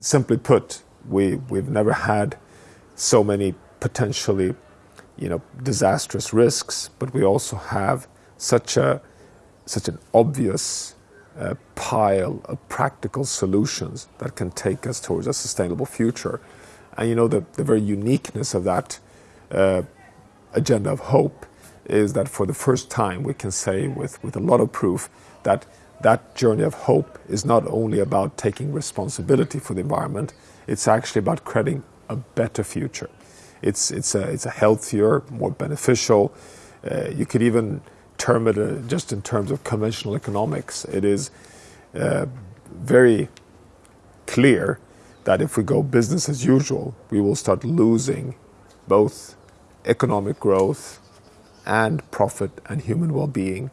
Simply put, we, we've never had so many potentially you know, disastrous risks, but we also have such, a, such an obvious uh, pile of practical solutions that can take us towards a sustainable future. And you know, the, the very uniqueness of that uh, agenda of hope is that for the first time we can say with, with a lot of proof that that journey of hope is not only about taking responsibility for the environment, it's actually about creating a better future. It's, it's, a, it's a healthier, more beneficial, uh, you could even term it uh, just in terms of conventional economics. It is uh, very clear that if we go business as usual, we will start losing both economic growth and profit and human well-being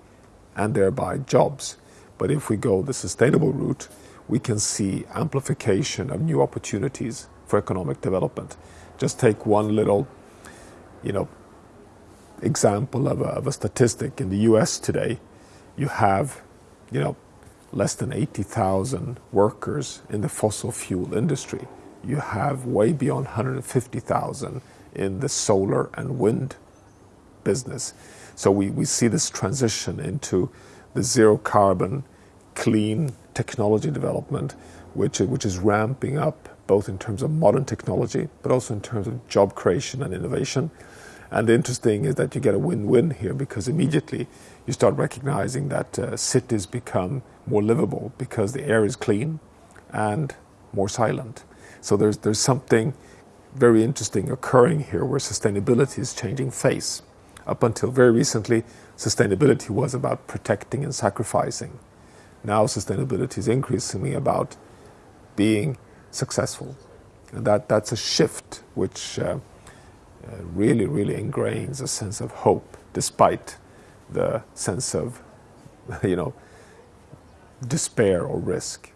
and thereby jobs. But if we go the sustainable route, we can see amplification of new opportunities for economic development. Just take one little, you know, example of a, of a statistic in the US today. You have, you know, less than 80,000 workers in the fossil fuel industry. You have way beyond 150,000 in the solar and wind business. So we, we see this transition into the zero carbon, clean technology development, which, which is ramping up both in terms of modern technology, but also in terms of job creation and innovation. And the interesting is that you get a win-win here because immediately you start recognizing that uh, cities become more livable because the air is clean and more silent. So there's, there's something very interesting occurring here where sustainability is changing face. Up until very recently, sustainability was about protecting and sacrificing. Now sustainability is increasingly about being successful. And that, that's a shift which uh, uh, really, really ingrains a sense of hope despite the sense of, you know, despair or risk.